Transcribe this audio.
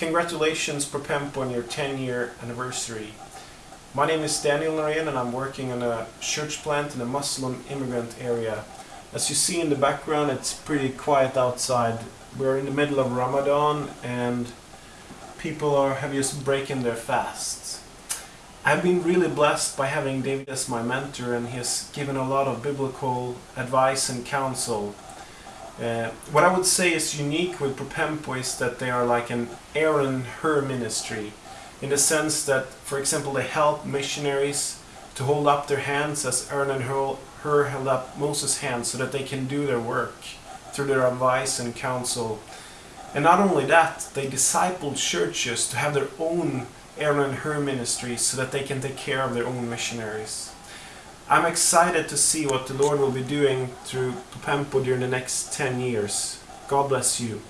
Congratulations Propempo on your 10 year anniversary. My name is Daniel Norén and I'm working on a church plant in a Muslim immigrant area. As you see in the background it's pretty quiet outside. We're in the middle of Ramadan and people are have just breaking their fasts. I've been really blessed by having David as my mentor and he has given a lot of biblical advice and counsel. Uh, what I would say is unique with Propempo is that they are like an Aaron Hur ministry in the sense that, for example, they help missionaries to hold up their hands as Aaron and Hur held up Moses' hands so that they can do their work through their advice and counsel. And not only that, they disciple churches to have their own Aaron and Hur ministries so that they can take care of their own missionaries. I'm excited to see what the Lord will be doing through Propempo during the next 10 years. God bless you.